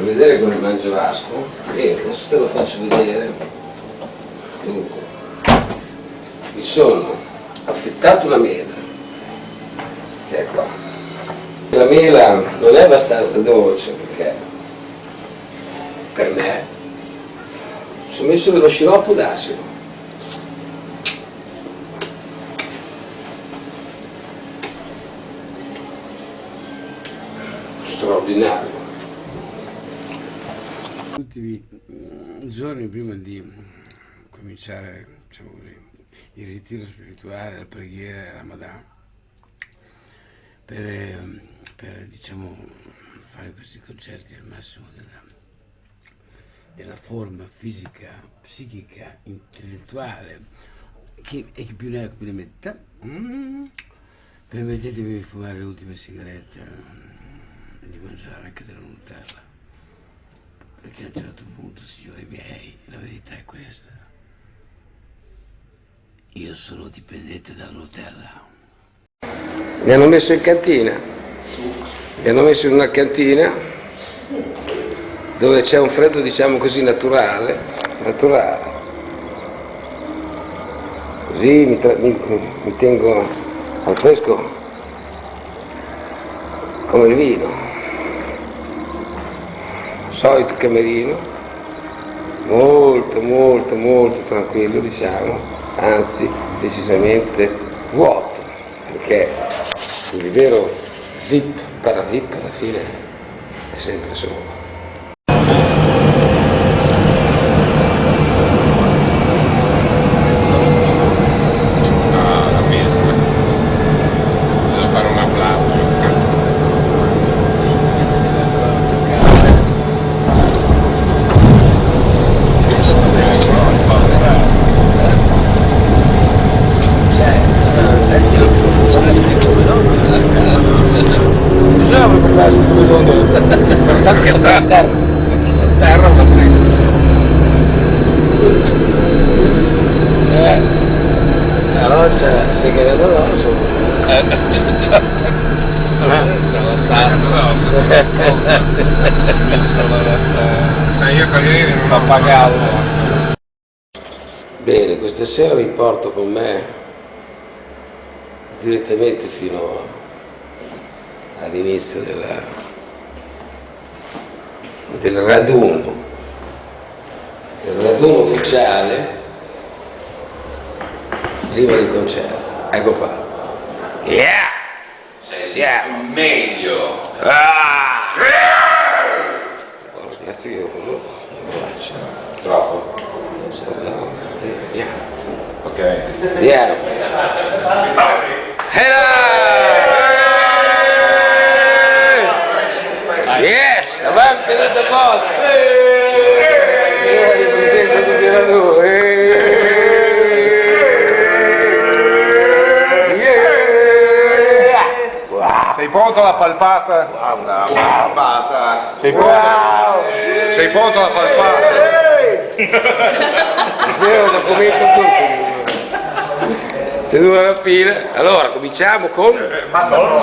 per vedere come mangio Vasco e adesso te lo faccio vedere. Dunque mi sono affettato una mela. Che è qua. La mela non è abbastanza dolce perché per me ci ho messo dello sciroppo d'acido. Straordinario tutti i giorni prima di cominciare diciamo così, il ritiro spirituale, la preghiera, il Ramadan, per, per diciamo, fare questi concerti al massimo della, della forma fisica, psichica, intellettuale, che, e più ne ha più ne metta, mm, permettetemi di fumare le ultime sigarette e di mangiare anche della Nutella perché a un certo punto, signori miei, la verità è questa. Io sono dipendente dalla Nutella. Mi hanno messo in cantina, mi hanno messo in una cantina dove c'è un freddo diciamo così naturale, naturale. Così mi, mi, mi tengo al fresco come il vino solito camerino, molto molto molto tranquillo diciamo, anzi decisamente vuoto, perché il vero VIP, para VIP alla fine è sempre solo. Sai io con non ho pagato. Bene, questa sera vi porto con me direttamente fino all'inizio del raduno, il raduno ufficiale prima del concerto. Ecco qua. Yeah! Siamo meglio. Ah! Oh, ragazzi, io quello braccio. Troppo. Yeah. Ok. Yeah. Hello! Yes! Avanti tutta forza! Io ripresento tutti da lui! Pronto alla palpata? Guarda, palpata. Sei pronto? Sei pronto alla palpata? Stasera lo documento tutto. Se dura la fila. Allora, cominciamo con... Basta poco.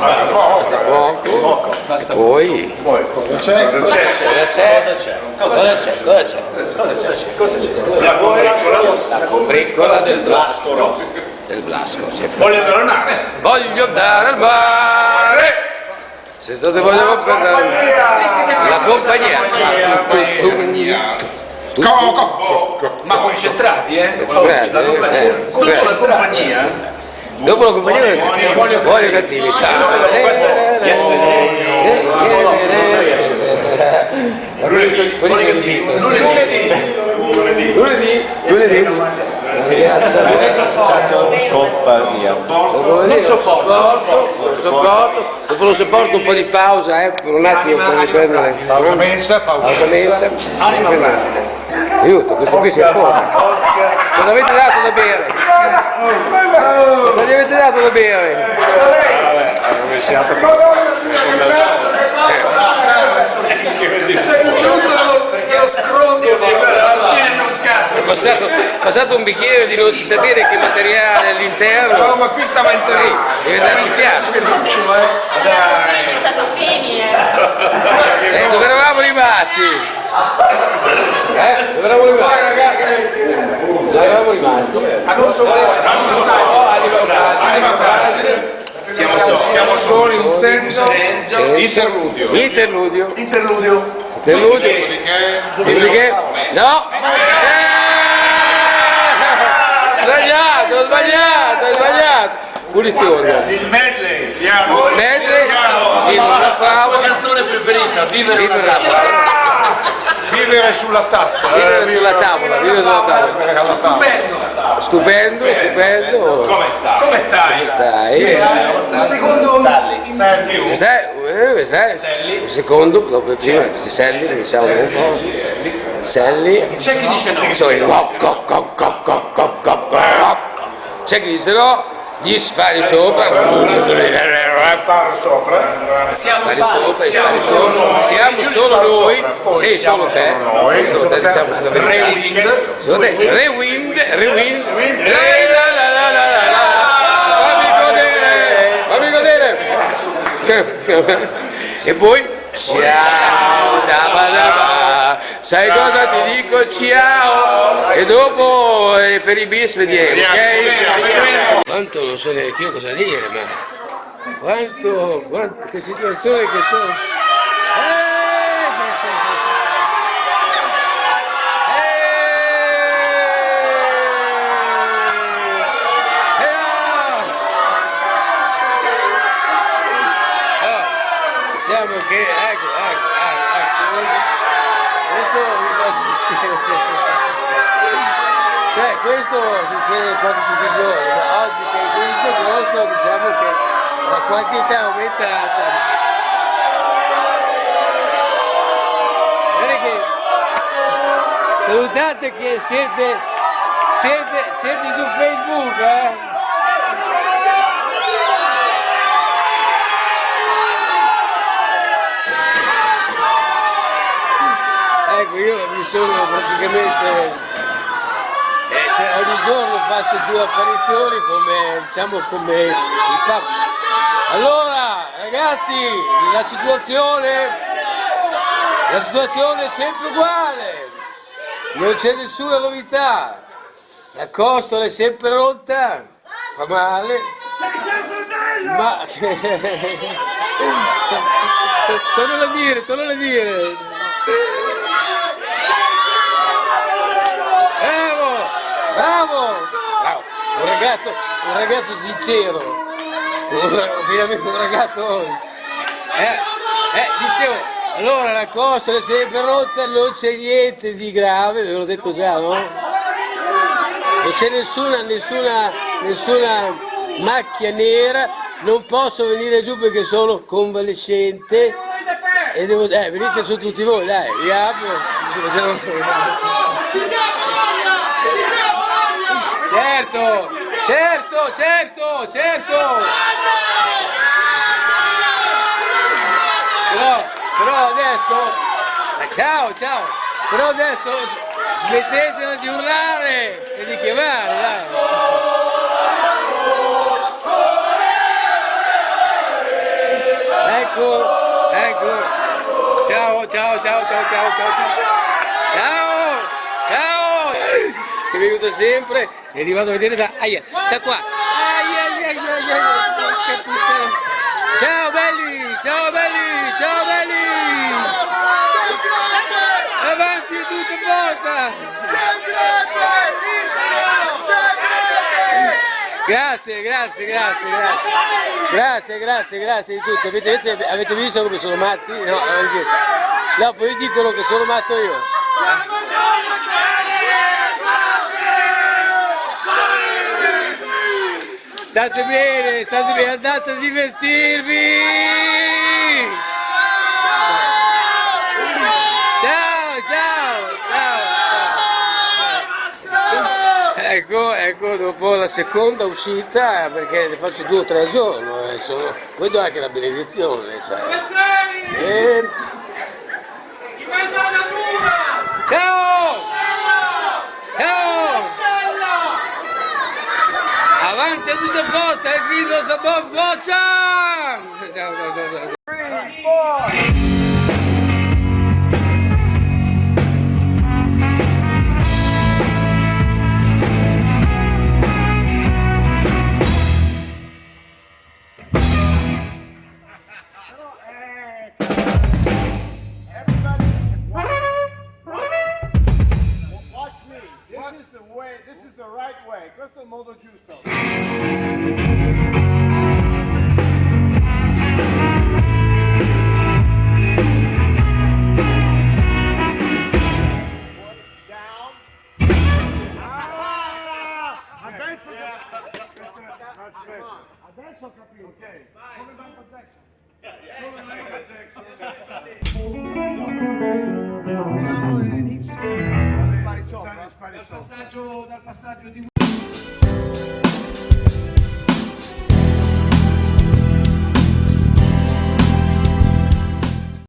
Basta poco. E poi... Poi, cosa c'è? Cosa c'è? Cosa c'è? Cosa c'è? Cosa c'è? La combriccola La combriccola del Blasco rosso. del Blasco. Si è fatto. Voglio tornare. Voglio andare al mare. Se state vogliamo prendere la compagnia. Ma concentrati, eh? Concentrati, La compagnia. eh, Dopo la compagnia. Dopo la compagnia voglio voglio cattività. Lunedì, lunedì, lunedì, lunedì, Compagnia. non sopporto, sopporto, dopo lo sopporto un po' di pausa, eh, per un attimo per riprendere. Pausa mensa, pausa Pausa mensa. Aiuto, questo qui si è fuori. Non avete dato da bere? Non gli avete dato da bere? scrondo di È passato, passato un bicchiere di non si sapere che materiale all'interno. No, ma qui stava in Sì, deve darci chiaro. È stato fini, eh. Eh, dove eravamo rimasti? Eh, dove eravamo rimasti? Dove eravamo rimasti? Ah, non so No, Anima Siamo, siamo solo in un senso Sì. interludio. Interludio. Interludio. Interludio. Dopodiché Dopodiché? No! Eh! Sbagliato, sbagliato, sbagliato! Punizione. Il medley. Mentre in una favola, canzone preferita, Vivere vivere una la tavola. vivere sulla tazza. Vivere sulla tavola, vivere sulla tavola. Stupendo. Stupendo, stupendo. Come sta? Come stai? Come stai? Un secondo Sally. Sally. Stai? Eh, stai? Secondo, dopo prima si Selli, diciamo un po'. Berselli. C'è chi dice no. Sono il rock, rock, rock, rock, rock, C'è chi dice no, gli spari sopra. Siamo salvi, siamo solo, siamo solo noi, sei solo te, solo te, siamo solo te, rewind, solo te, rewind, rewind, fammi godere, fammi godere, e poi ciao, da da sai cosa ti dico? Ciao. E dopo eh, per i bis vediamo, ok? Quanto non so neanche io cosa dire, ma quanto, quanto che situazione che sono. Diciamo che, ecco, ecco, ecco, ecco, adesso vi faccio... Cioè, questo succede quasi tutti i giorni, oggi che è questo grosso, diciamo che la quantità è aumentata. Che salutate che siete, siete, siete su Facebook, eh? Ecco, io mi sono praticamente cioè, ogni giorno faccio due apparizioni come, diciamo, come il capo. Allora, ragazzi, la situazione, la situazione è sempre uguale, non c'è nessuna novità, la costola è sempre rotta, fa male, ma... tornalo a dire, tornalo a dire. Bravo. Un ragazzo, un ragazzo sincero, ovviamente un ragazzo... Eh, eh, dicevo, allora la costola è sempre rotta, non c'è niente di grave, ve l'ho detto già, no? Non c'è nessuna, nessuna, nessuna macchia nera, non posso venire giù perché sono convalescente e devo... Eh, venite su tutti voi, dai, vi apro. Certo, certo, certo, certo. Però, però adesso, eh, ciao, ciao, però adesso smettetela di urlare e di chiamare, dai. Ecco, ecco. Ciao, ciao, ciao, ciao, ciao, ciao. Ciao, ciao. Che mi aiuta sempre e arrivato a vedere da... Aia, da qua. Aia, aia, aia, aia. Ciao belli, ciao belli, ciao belli. Avanti tutta porta. Grazie, grazie, grazie, grazie. Grazie, grazie, grazie di tutto. Avete, avete, avete visto come sono matti? No, no, poi dicono che sono matto io. State bene, state bene, andate a divertirvi! Ciao, ciao, ciao! Ecco, ecco, dopo la seconda uscita, perché ne faccio due o tre al giorno, eh, sono, vedo anche la benedizione, sai. E... Ciao! Ciao! Avanti a tutte forze, il grido sabor boccia! Ciao, ciao, ciao, Questo è il modo giusto. Down. Ah! Adesso Adesso ho capito. Ok. Come Michael Jackson. Facciamo l'inizio di spari sopra. Dal passaggio, dal passaggio di